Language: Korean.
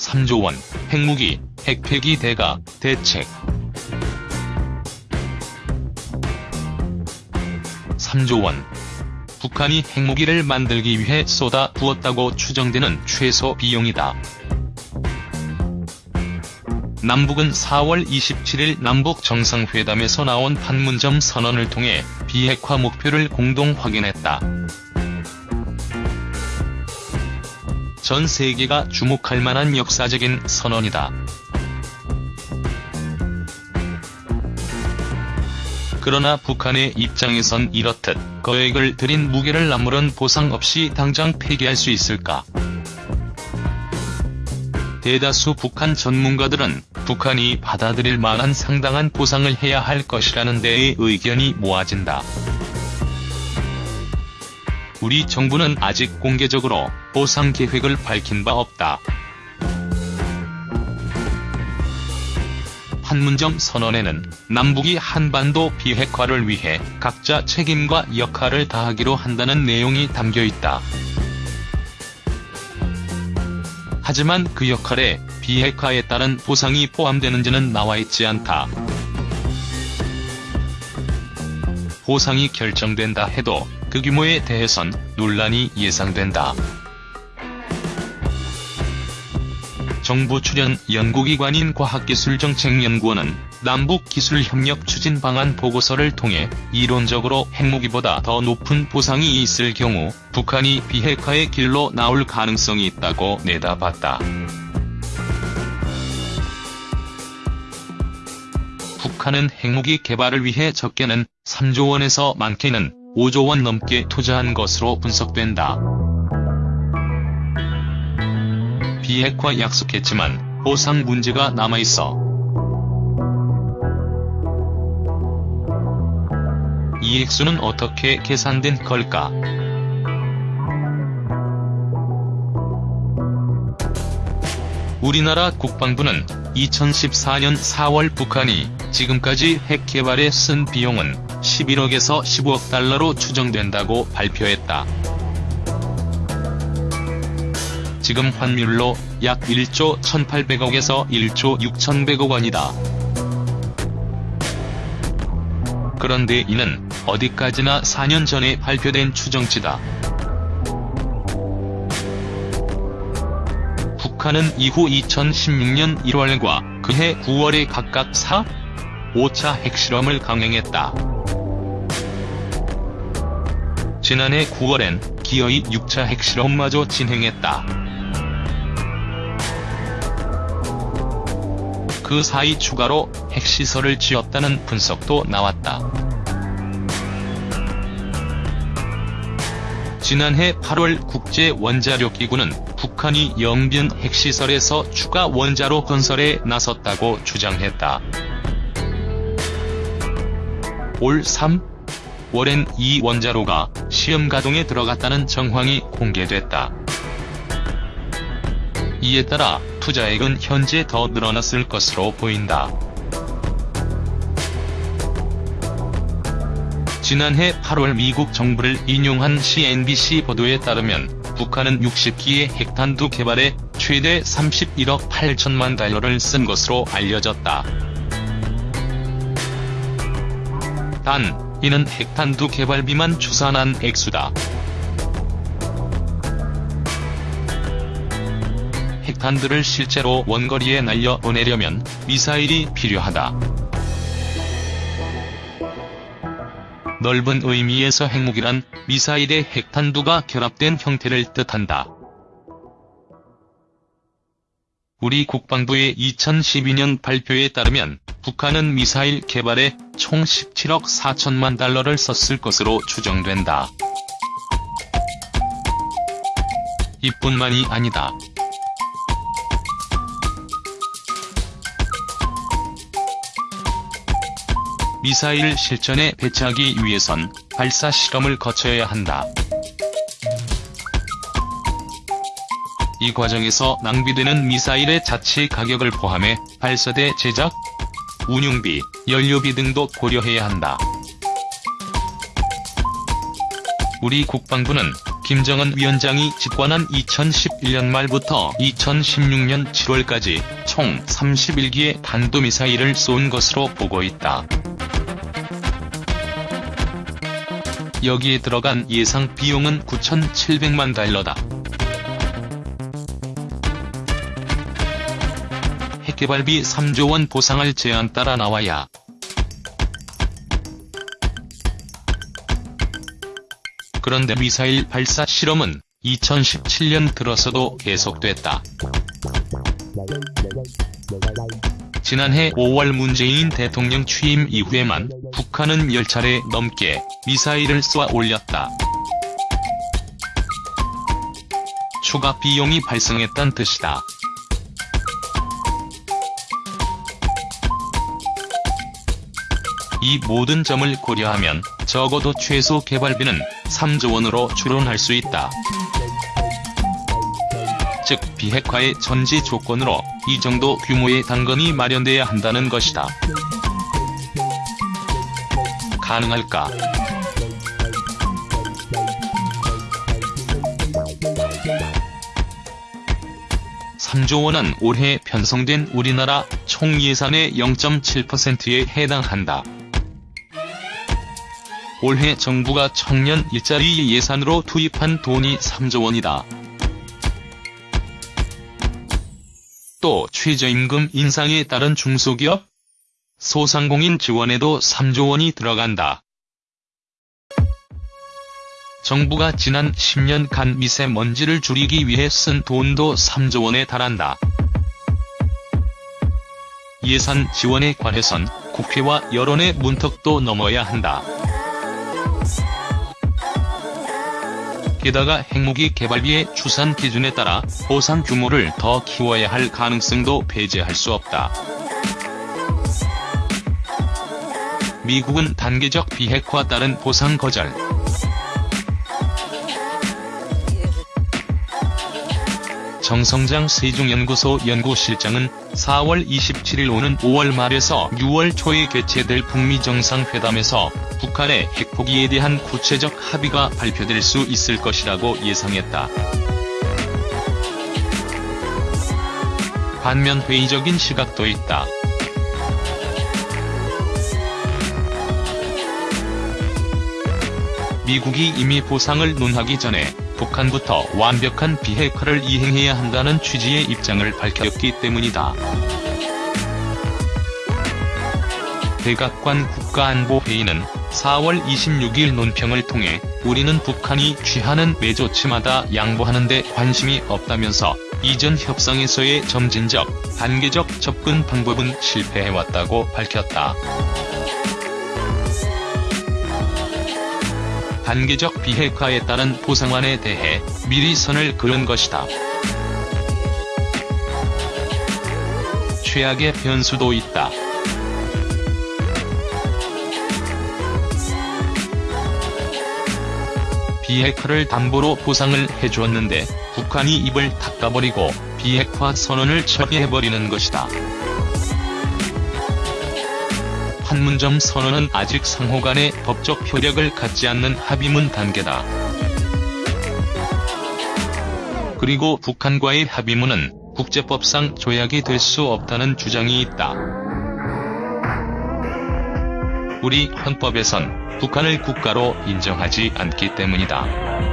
3조 원, 핵무기, 핵폐기 대가, 대책. 3조 원. 북한이 핵무기를 만들기 위해 쏟아 부었다고 추정되는 최소 비용이다. 남북은 4월 27일 남북 정상회담에서 나온 판문점 선언을 통해 비핵화 목표를 공동 확인했다. 전 세계가 주목할 만한 역사적인 선언이다. 그러나 북한의 입장에선 이렇듯 거액을 들인 무게를 아무런 보상 없이 당장 폐기할 수 있을까? 대다수 북한 전문가들은 북한이 받아들일 만한 상당한 보상을 해야 할 것이라는 데에 의견이 모아진다. 우리 정부는 아직 공개적으로 보상 계획을 밝힌 바 없다. 판문점 선언에는 남북이 한반도 비핵화를 위해 각자 책임과 역할을 다하기로 한다는 내용이 담겨있다. 하지만 그 역할에 비핵화에 따른 보상이 포함되는지는 나와있지 않다. 보상이 결정된다 해도 그 규모에 대해선 논란이 예상된다. 정부 출연 연구기관인 과학기술정책연구원은 남북기술협력 추진 방안 보고서를 통해 이론적으로 핵무기보다 더 높은 보상이 있을 경우 북한이 비핵화의 길로 나올 가능성이 있다고 내다봤다. 북한은 핵무기 개발을 위해 적게는 3조 원에서 많게는 5조 원 넘게 투자한 것으로 분석된다. 비핵화 약속했지만 보상 문제가 남아있어 이 액수는 어떻게 계산된 걸까? 우리나라 국방부는 2014년 4월 북한이 지금까지 핵 개발에 쓴 비용은 11억에서 15억 달러로 추정된다고 발표했다. 지금 환율로 약 1조 1800억에서 1조 6100억 원이다. 그런데 이는 어디까지나 4년 전에 발표된 추정치다. 북한은 이후 2016년 1월과 그해 9월에 각각 4, 5차 핵실험을 강행했다. 지난해 9월엔 기어이 6차 핵실험마저 진행했다. 그 사이 추가로 핵시설을 지었다는 분석도 나왔다. 지난해 8월 국제원자력기구는 북한이 영변 핵시설에서 추가 원자로 건설에 나섰다고 주장했다. 올 3, 월엔 이 원자로가 시험 가동에 들어갔다는 정황이 공개됐다. 이에 따라 투자액은 현재 더 늘어났을 것으로 보인다. 지난해 8월 미국 정부를 인용한 CNBC 보도에 따르면 북한은 60기의 핵탄두 개발에 최대 31억 8천만 달러를 쓴 것으로 알려졌다. 단, 이는 핵탄두 개발비만 추산한 액수다. 핵탄두를 실제로 원거리에 날려 보내려면 미사일이 필요하다. 넓은 의미에서 핵무기란 미사일의 핵탄두가 결합된 형태를 뜻한다. 우리 국방부의 2012년 발표에 따르면 북한은 미사일 개발에 총 17억 4천만 달러를 썼을 것으로 추정된다. 이뿐만이 아니다. 미사일 실전에 배치하기 위해선 발사 실험을 거쳐야 한다. 이 과정에서 낭비되는 미사일의 자체 가격을 포함해 발사대 제작, 운용비, 연료비 등도 고려해야 한다. 우리 국방부는 김정은 위원장이 집권한 2011년 말부터 2016년 7월까지 총 31기의 탄도미사일을 쏜 것으로 보고 있다. 여기에 들어간 예상 비용은 9,700만 달러다. 개발비 3조 원 보상할 제안 따라 나와야 그런데 미사일 발사 실험은 2017년 들어서도 계속됐다. 지난해 5월 문재인 대통령 취임 이후에만 북한은 10차례 넘게 미사일을 쏘아 올렸다. 추가 비용이 발생했단 뜻이다. 이 모든 점을 고려하면 적어도 최소 개발비는 3조 원으로 추론할 수 있다. 즉 비핵화의 전제 조건으로 이 정도 규모의 당근이 마련돼야 한다는 것이다. 가능할까? (3조) 원은 올해 편성된 우리나라 총 예산의 0.7%에 해당한다. 올해 정부가 청년 일자리 예산으로 투입한 돈이 3조 원이다. 또 최저임금 인상에 따른 중소기업, 소상공인 지원에도 3조 원이 들어간다. 정부가 지난 10년간 미세먼지를 줄이기 위해 쓴 돈도 3조 원에 달한다. 예산 지원에 관해선 국회와 여론의 문턱도 넘어야 한다. 게다가 핵무기 개발비의 추산 기준에 따라 보상 규모를 더 키워야 할 가능성도 배제할 수 없다. 미국은 단계적 비핵화 따른 보상 거절. 정성장 세종연구소 연구실장은 4월 27일 오는 5월 말에서 6월 초에 개최될 북미 정상회담에서 북한의 핵 포기에 대한 구체적 합의가 발표될 수 있을 것이라고 예상했다. 반면 회의적인 시각도 있다. 미국이 이미 보상을 논하기 전에 북한부터 완벽한 비핵화를 이행해야 한다는 취지의 입장을 밝혔기 때문이다. 백악관 국가안보회의는 4월 26일 논평을 통해 우리는 북한이 취하는 매조치마다 양보하는 데 관심이 없다면서 이전 협상에서의 점진적, 단계적 접근 방법은 실패해왔다고 밝혔다. 단계적 비핵화에 따른 보상안에 대해 미리 선을 그은 것이다. 최악의 변수도 있다. 비핵화를 담보로 보상을 해주었는데 북한이 입을 닦아버리고 비핵화 선언을 처리해버리는 것이다. 판문점 선언은 아직 상호 간의 법적 효력을 갖지 않는 합의문 단계다. 그리고 북한과의 합의문은 국제법상 조약이 될 수 없다는 주장이 있다. 우리 헌법에선 북한을 국가로 인정하지 않기 때문이다.